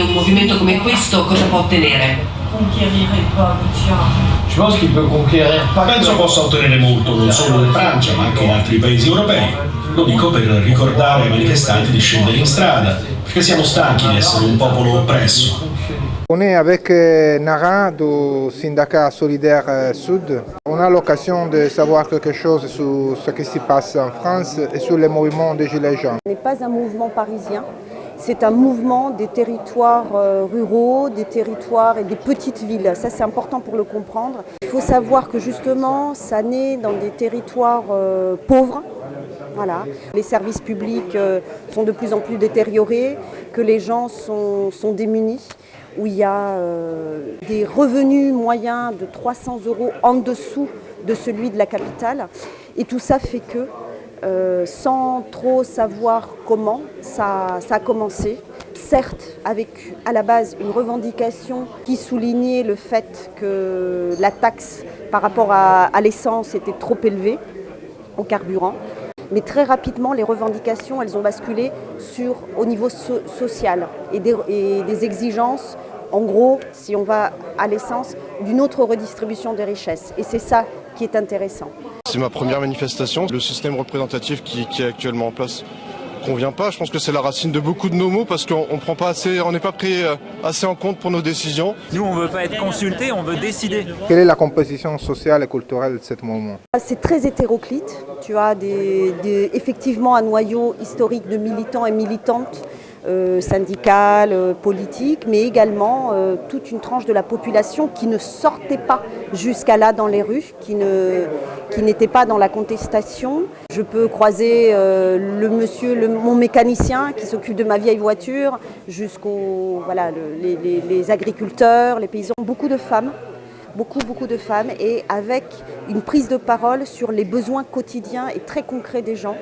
un movimento come questo cosa può ottenere? Penso possa ottenere molto non solo in Francia ma anche in altri paesi europei. Lo dico per ricordare ai manifestanti di scendere in strada, perché siamo stanchi di essere un popolo oppresso. On est avec euh, Nara du syndicat Solidaire euh, Sud. On a l'occasion de savoir quelque chose sur ce qui se passe en France et sur le mouvement des Gilets jaunes. Ce n'est pas un mouvement parisien, c'est un mouvement des territoires euh, ruraux, des territoires et des petites villes. Ça, c'est important pour le comprendre. Il faut savoir que justement, ça naît dans des territoires euh, pauvres. Voilà. Les services publics euh, sont de plus en plus détériorés, que les gens sont, sont démunis, où il y a des revenus moyens de 300 euros en dessous de celui de la capitale. Et tout ça fait que euh, sans trop savoir comment ça, a commencé. Certes, avec à la base une revendication qui soulignait le fait que la taxe par rapport à, l'essence était trop élevée au carburant. Mais très rapidement, les revendications, elles ont basculé sur, au niveau so social et des exigences en gros, si on va à l'essence, d'une autre redistribution des richesses. Et c'est ça qui est intéressant. C'est ma première manifestation. Le système représentatif qui, qui est actuellement en place convient pas. Je pense que c'est la racine de beaucoup de nos mots parce qu'on prend pas assez, on n'est pas pris assez en compte pour nos décisions. Nous, on veut pas être consulté, on veut décider. Quelle est la composition sociale et culturelle de ce mouvement? C'est très hétéroclite. Tu as des, des, effectivement un noyau historique de militants et militantes euh, syndicales, euh, politiques, mais également euh, toute une tranche de la population qui ne sortait pas jusqu'à là dans les rues, qui n'était pas dans la contestation. Je peux croiser euh, le monsieur, mon mécanicien qui s'occupe de ma vieille voiture, jusqu'aux voilà, le, les, les, les agriculteurs, les paysans, beaucoup de femmes beaucoup, beaucoup de femmes et avec une prise de parole sur les besoins quotidiens et très concrets des gens.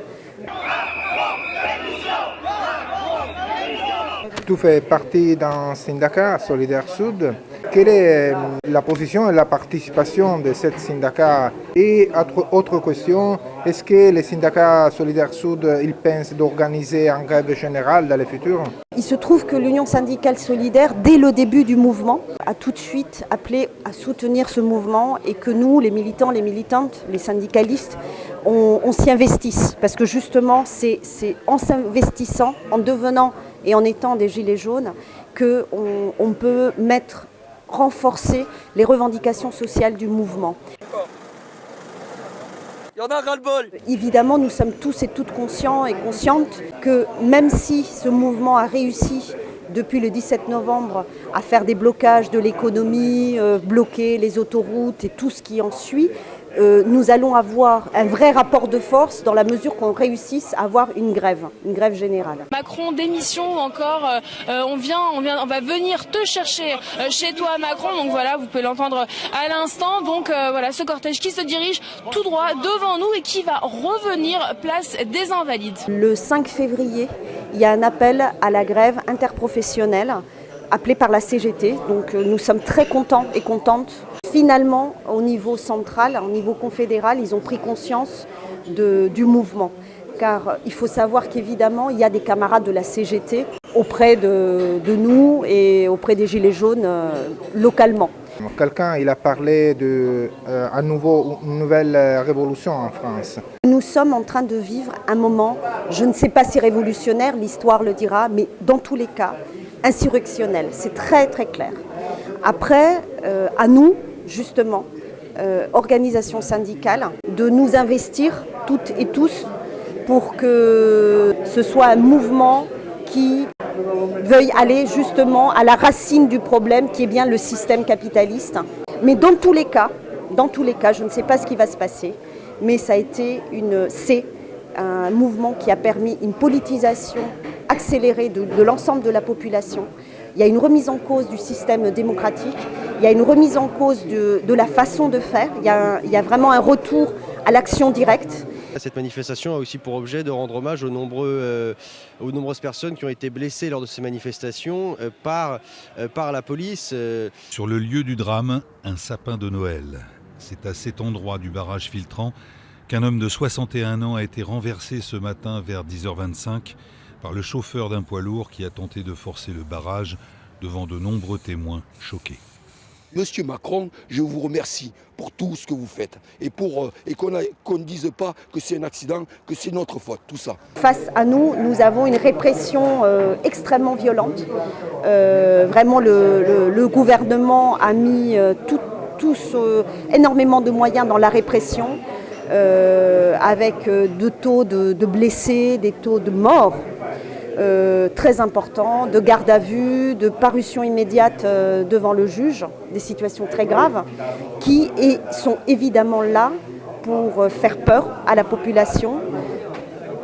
Tu fais partie d'un syndicat Solidaire Sud. Quelle est la position et la participation de ce syndicat Et autre, question, est-ce que les syndicats Solidaire Sud ils pensent d'organiser un grève générale dans le futur? Il se trouve que l'Union syndicale solidaire, dès le début du mouvement, a tout de suite appelé à soutenir ce mouvement et que nous, les militants, les militantes, les syndicalistes, on, on s'y investisse. Parce que justement, c'est en s'investissant, en devenant et en étant des gilets jaunes, qu'on on peut mettre, renforcer les revendications sociales du mouvement. Il y en a ras-le-bol Évidemment, nous sommes tous et toutes conscients et conscientes que même si ce mouvement a réussi depuis le 17 novembre à faire des blocages de l'économie, euh, bloquer les autoroutes et tout ce qui en suit, euh, nous allons avoir un vrai rapport de force dans la mesure qu'on réussisse à avoir une grève, une grève générale. Macron démission encore, euh, on vient, on vient, on va venir te chercher euh, chez toi Macron. Donc voilà, vous pouvez l'entendre à l'instant. Donc euh, voilà, ce cortège qui se dirige tout droit devant nous et qui va revenir place des Invalides. Le 5 février, il y a un appel à la grève interprofessionnelle appelé par la CGT. Donc nous sommes très contents et contentes finalement, au niveau central, au niveau confédéral, ils ont pris conscience de, du mouvement. Car il faut savoir qu'évidemment, il y a des camarades de la CGT auprès de, de nous et auprès des Gilets jaunes euh, localement. Quelqu'un il a parlé de euh, à nouveau une nouvelle révolution en France. Nous sommes en train de vivre un moment, je ne sais pas si révolutionnaire, l'histoire le dira, mais dans tous les cas, insurrectionnel. C'est très très clair. Après, euh, à nous, justement, euh, organisations syndicales, de nous investir toutes et tous pour que ce soit un mouvement qui veuille aller justement à la racine du problème qui est bien le système capitaliste. Mais dans tous les cas, dans tous les cas, je ne sais pas ce qui va se passer, mais ça a été une, c'est un mouvement qui a permis une politisation accélérée de l'ensemble de la population. Il y a une remise en cause du système démocratique, il y a une remise en cause de, de la façon de faire, il y, a, il y a vraiment un retour à l'action directe. Cette manifestation a aussi pour objet de rendre hommage aux, nombreux, euh, aux nombreuses personnes qui ont été blessées lors de ces manifestations euh, par, euh, par la police. Sur le lieu du drame, un sapin de Noël. C'est à cet endroit du barrage filtrant qu'un homme de 61 ans a été renversé ce matin vers 10h25 par le chauffeur d'un poids lourd qui a tenté de forcer le barrage devant de nombreux témoins choqués. Monsieur Macron, je vous remercie pour tout ce que vous faites et, pour, et qu'on ne dise pas que c'est un accident, que c'est notre faute, tout ça. Face à nous, nous avons une répression euh, extrêmement violente. Euh, vraiment, le, le, le, gouvernement a mis euh, tout, tous, énormément de moyens dans la répression, avec de taux de, de blessés, des taux de morts euh, très importants, de garde à vue, de parution immédiate euh, devant le juge, des situations très graves, qui sont évidemment là pour faire peur à la population.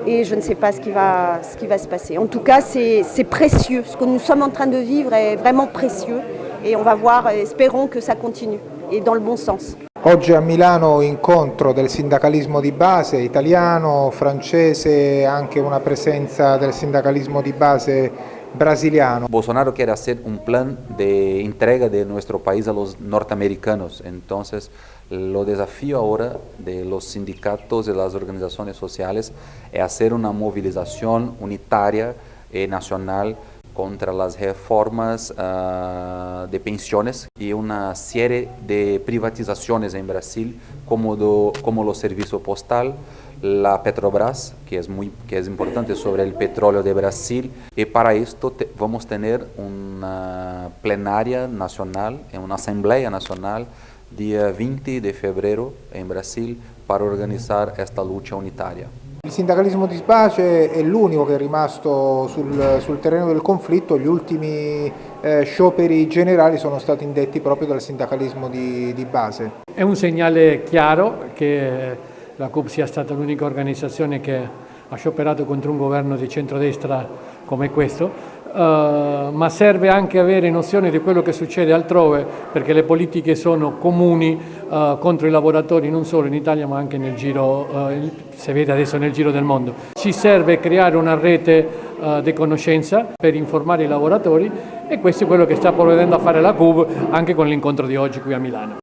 Et je ne sais pas ce qui va, ce qui va se passer. En tout cas, c'est précieux. Ce que nous sommes en train de vivre est vraiment précieux. Et on va voir, espérons que ça continue, et dans le bon sens. Oggi a Milano incontro del sindacalismo di base italiano, francese, anche una presenza del sindacalismo di base brasiliano. Bolsonaro quiere hacer un plan de entrega de nuestro país a los norteamericanos, entonces lo desafío ahora de los sindicatos y las organizaciones sociales es hacer una movilización unitaria y nacional contra las reformas uh, de pensiones y una serie de privatizaciones en Brasil como, do, como los servicios postal, la Petrobras, que es, muy, que es importante sobre el petróleo de Brasil, y para esto vamos a tener una plenaria nacional, una asamblea nacional, día 20 de febrero en Brasil, para organizar esta lucha unitaria. Il sindacalismo di base è l'unico che è rimasto sul, sul, terreno del conflitto, gli ultimi eh, scioperi generali sono stati indetti proprio dal sindacalismo di, di base. È un segnale chiaro che la CUP sia stata l'unica organizzazione che ha scioperato contro un governo di centrodestra come questo, Uh, ma serve anche avere nozione di quello che succede altrove perché le politiche sono comuni uh, contro i lavoratori non solo in Italia ma anche nel giro, uh, si vede adesso nel giro del mondo. Ci serve creare una rete di conoscenza per informare i lavoratori e questo è quello che sta provvedendo a fare la CUB anche con l'incontro di oggi qui a Milano.